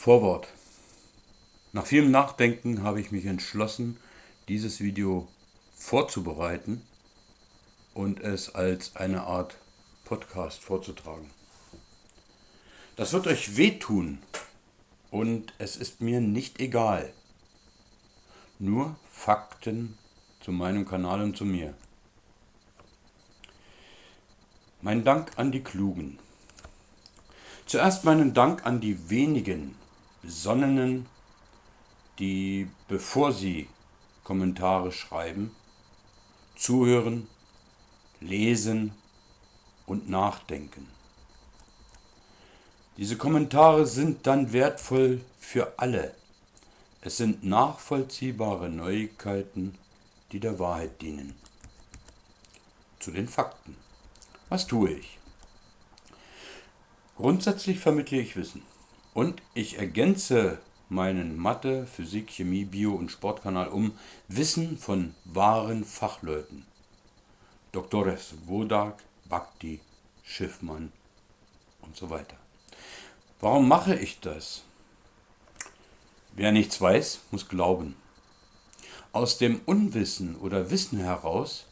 Vorwort. Nach vielem Nachdenken habe ich mich entschlossen, dieses Video vorzubereiten und es als eine Art Podcast vorzutragen. Das wird euch wehtun und es ist mir nicht egal. Nur Fakten zu meinem Kanal und zu mir. Mein Dank an die Klugen. Zuerst meinen Dank an die wenigen Besonnenen, die, bevor sie Kommentare schreiben, zuhören, lesen und nachdenken. Diese Kommentare sind dann wertvoll für alle. Es sind nachvollziehbare Neuigkeiten, die der Wahrheit dienen. Zu den Fakten. Was tue ich? Grundsätzlich vermittle ich Wissen und ich ergänze meinen Mathe, Physik, Chemie, Bio und Sportkanal um Wissen von wahren Fachleuten. Doktores Wodak, Bhakti, Schiffmann und so weiter. Warum mache ich das? Wer nichts weiß, muss glauben. Aus dem Unwissen oder Wissen heraus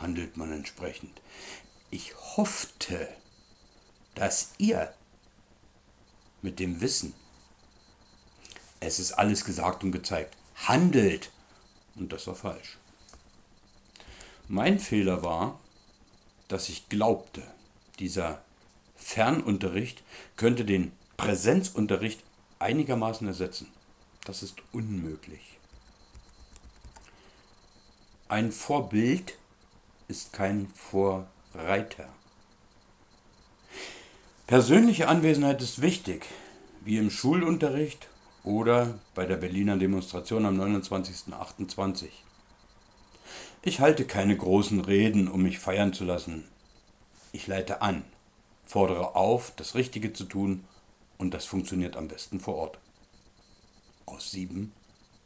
handelt man entsprechend. Ich hoffte, dass ihr mit dem Wissen, es ist alles gesagt und gezeigt, handelt. Und das war falsch. Mein Fehler war, dass ich glaubte, dieser Fernunterricht könnte den Präsenzunterricht einigermaßen ersetzen. Das ist unmöglich. Ein Vorbild ist kein Vorreiter. Persönliche Anwesenheit ist wichtig, wie im Schulunterricht oder bei der Berliner Demonstration am 29.28. Ich halte keine großen Reden, um mich feiern zu lassen. Ich leite an, fordere auf, das Richtige zu tun und das funktioniert am besten vor Ort. Aus sieben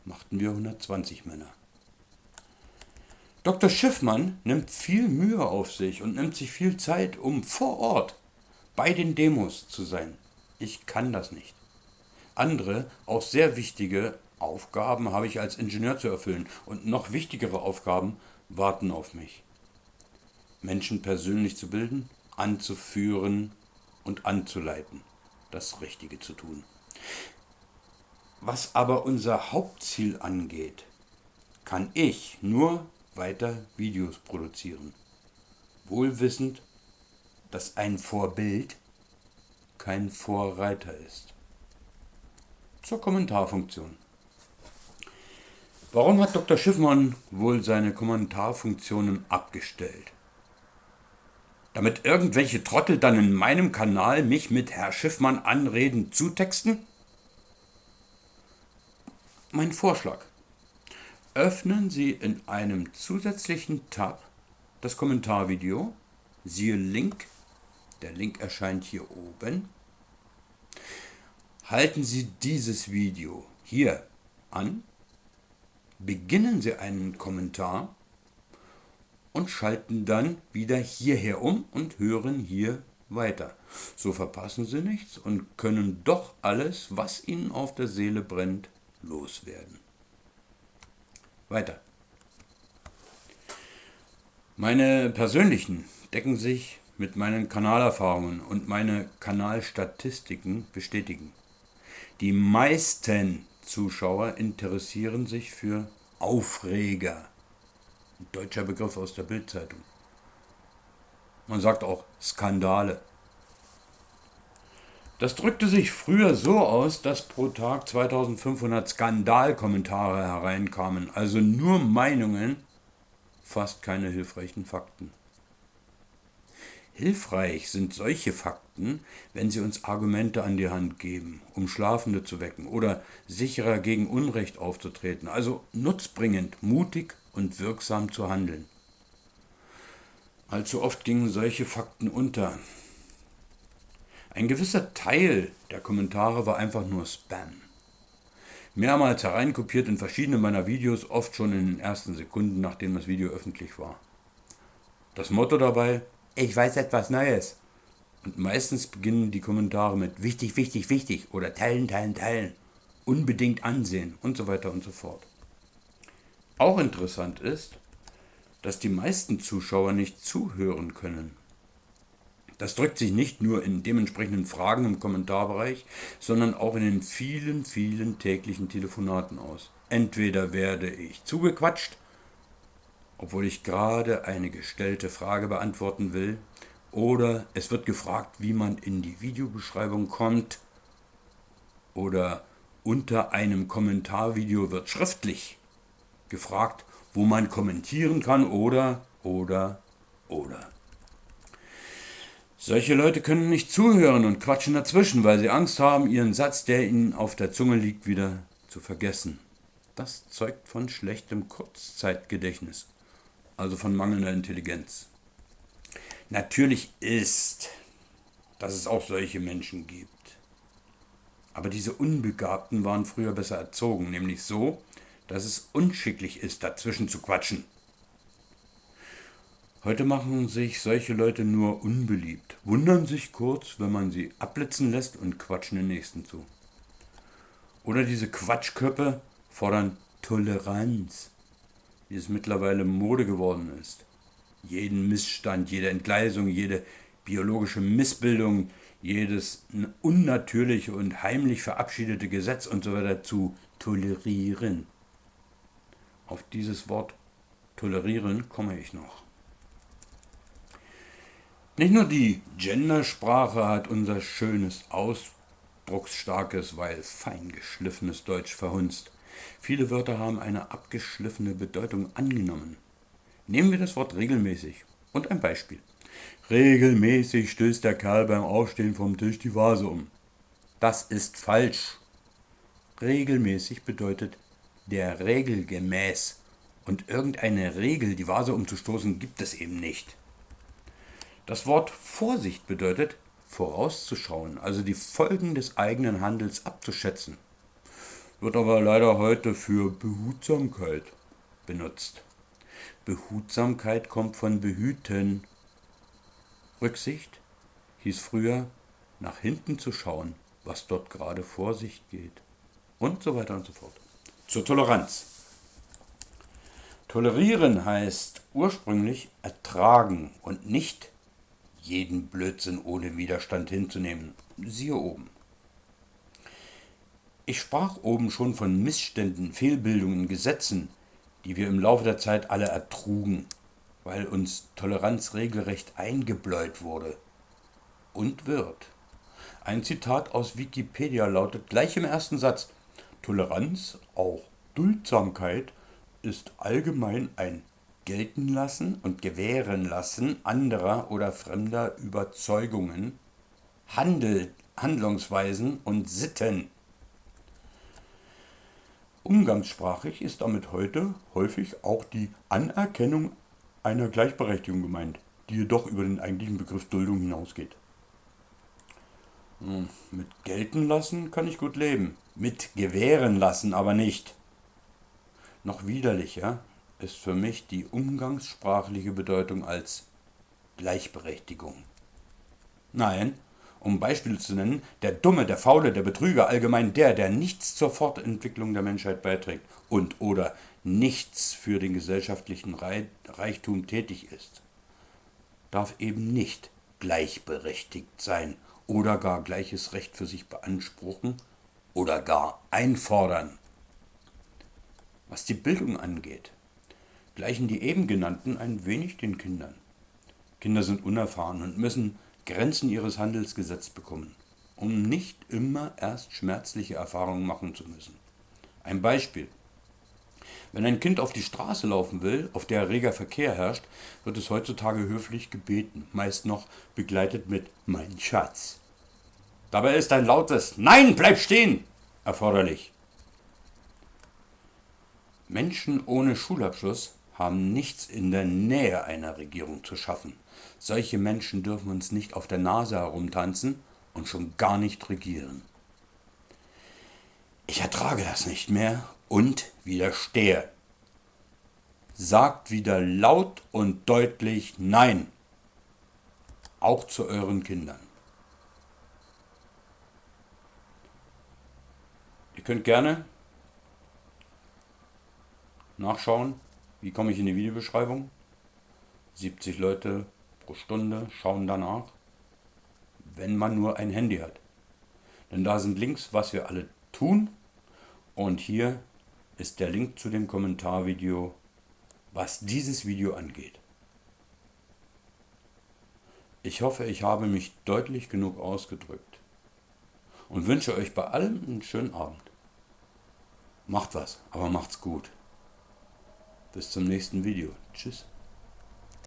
machten wir 120 Männer. Dr. Schiffmann nimmt viel Mühe auf sich und nimmt sich viel Zeit, um vor Ort bei den Demos zu sein. Ich kann das nicht. Andere, auch sehr wichtige Aufgaben habe ich als Ingenieur zu erfüllen und noch wichtigere Aufgaben warten auf mich. Menschen persönlich zu bilden, anzuführen und anzuleiten, das Richtige zu tun. Was aber unser Hauptziel angeht, kann ich nur weiter Videos produzieren, wohlwissend, dass ein Vorbild kein Vorreiter ist. Zur Kommentarfunktion. Warum hat Dr. Schiffmann wohl seine Kommentarfunktionen abgestellt? Damit irgendwelche Trottel dann in meinem Kanal mich mit Herr Schiffmann anreden zutexten? Mein Vorschlag. Öffnen Sie in einem zusätzlichen Tab das Kommentarvideo, siehe Link der Link erscheint hier oben. Halten Sie dieses Video hier an, beginnen Sie einen Kommentar und schalten dann wieder hierher um und hören hier weiter. So verpassen Sie nichts und können doch alles, was Ihnen auf der Seele brennt, loswerden. Weiter. Meine persönlichen decken sich mit meinen Kanalerfahrungen und meine Kanalstatistiken bestätigen. Die meisten Zuschauer interessieren sich für Aufreger. Ein deutscher Begriff aus der Bildzeitung. Man sagt auch Skandale. Das drückte sich früher so aus, dass pro Tag 2500 Skandalkommentare hereinkamen, also nur Meinungen, fast keine hilfreichen Fakten. Hilfreich sind solche Fakten, wenn sie uns Argumente an die Hand geben, um Schlafende zu wecken oder sicherer gegen Unrecht aufzutreten, also nutzbringend, mutig und wirksam zu handeln. Allzu oft gingen solche Fakten unter. Ein gewisser Teil der Kommentare war einfach nur Spam. Mehrmals hereinkopiert in verschiedene meiner Videos, oft schon in den ersten Sekunden, nachdem das Video öffentlich war. Das Motto dabei, ich weiß etwas Neues. Und meistens beginnen die Kommentare mit wichtig, wichtig, wichtig oder teilen, teilen, teilen, unbedingt ansehen und so weiter und so fort. Auch interessant ist, dass die meisten Zuschauer nicht zuhören können. Das drückt sich nicht nur in dementsprechenden Fragen im Kommentarbereich, sondern auch in den vielen, vielen täglichen Telefonaten aus. Entweder werde ich zugequatscht, obwohl ich gerade eine gestellte Frage beantworten will, oder es wird gefragt, wie man in die Videobeschreibung kommt, oder unter einem Kommentarvideo wird schriftlich gefragt, wo man kommentieren kann, oder, oder, oder. Solche Leute können nicht zuhören und quatschen dazwischen, weil sie Angst haben, ihren Satz, der ihnen auf der Zunge liegt, wieder zu vergessen. Das zeugt von schlechtem Kurzzeitgedächtnis, also von mangelnder Intelligenz. Natürlich ist, dass es auch solche Menschen gibt. Aber diese Unbegabten waren früher besser erzogen, nämlich so, dass es unschicklich ist, dazwischen zu quatschen. Heute machen sich solche Leute nur unbeliebt, wundern sich kurz, wenn man sie abblitzen lässt und quatschen den nächsten zu. Oder diese Quatschköppe fordern Toleranz, wie es mittlerweile Mode geworden ist. Jeden Missstand, jede Entgleisung, jede biologische Missbildung, jedes unnatürliche und heimlich verabschiedete Gesetz und so weiter zu tolerieren. Auf dieses Wort tolerieren komme ich noch. Nicht nur die Gendersprache hat unser schönes, ausdrucksstarkes, weil fein geschliffenes Deutsch verhunzt. Viele Wörter haben eine abgeschliffene Bedeutung angenommen. Nehmen wir das Wort regelmäßig und ein Beispiel. Regelmäßig stößt der Kerl beim Aufstehen vom Tisch die Vase um. Das ist falsch. Regelmäßig bedeutet der Regel gemäß. Und irgendeine Regel, die Vase umzustoßen, gibt es eben nicht. Das Wort Vorsicht bedeutet vorauszuschauen, also die Folgen des eigenen Handels abzuschätzen. Wird aber leider heute für Behutsamkeit benutzt. Behutsamkeit kommt von behüten. Rücksicht hieß früher nach hinten zu schauen, was dort gerade vor sich geht. Und so weiter und so fort. Zur Toleranz. Tolerieren heißt ursprünglich ertragen und nicht jeden Blödsinn ohne Widerstand hinzunehmen. Siehe oben. Ich sprach oben schon von Missständen, Fehlbildungen, Gesetzen, die wir im Laufe der Zeit alle ertrugen, weil uns Toleranz regelrecht eingebläut wurde und wird. Ein Zitat aus Wikipedia lautet gleich im ersten Satz, Toleranz, auch Duldsamkeit, ist allgemein ein gelten lassen und gewähren lassen anderer oder fremder Überzeugungen, Handel, Handlungsweisen und Sitten. Umgangssprachlich ist damit heute häufig auch die Anerkennung einer Gleichberechtigung gemeint, die jedoch über den eigentlichen Begriff Duldung hinausgeht. Hm, mit gelten lassen kann ich gut leben, mit gewähren lassen aber nicht. Noch widerlicher ist für mich die umgangssprachliche Bedeutung als Gleichberechtigung. Nein, um Beispiele zu nennen, der Dumme, der Faule, der Betrüger, allgemein der, der nichts zur Fortentwicklung der Menschheit beiträgt und oder nichts für den gesellschaftlichen Reichtum tätig ist, darf eben nicht gleichberechtigt sein oder gar gleiches Recht für sich beanspruchen oder gar einfordern. Was die Bildung angeht, gleichen die eben genannten ein wenig den Kindern. Kinder sind unerfahren und müssen Grenzen ihres Handels gesetzt bekommen, um nicht immer erst schmerzliche Erfahrungen machen zu müssen. Ein Beispiel. Wenn ein Kind auf die Straße laufen will, auf der reger Verkehr herrscht, wird es heutzutage höflich gebeten, meist noch begleitet mit Mein Schatz. Dabei ist ein lautes Nein, bleib stehen erforderlich. Menschen ohne Schulabschluss haben nichts in der Nähe einer Regierung zu schaffen. Solche Menschen dürfen uns nicht auf der Nase herumtanzen und schon gar nicht regieren. Ich ertrage das nicht mehr und widerstehe. Sagt wieder laut und deutlich Nein, auch zu euren Kindern. Ihr könnt gerne nachschauen, wie komme ich in die Videobeschreibung. 70 Leute pro Stunde schauen danach, wenn man nur ein Handy hat. Denn da sind Links, was wir alle tun. Und hier ist der Link zu dem Kommentarvideo, was dieses Video angeht. Ich hoffe, ich habe mich deutlich genug ausgedrückt und wünsche euch bei allem einen schönen Abend. Macht was, aber macht's gut. Bis zum nächsten Video. Tschüss.